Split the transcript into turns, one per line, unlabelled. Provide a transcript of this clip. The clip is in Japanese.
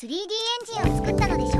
3D エンジンを作ったのでしょ？う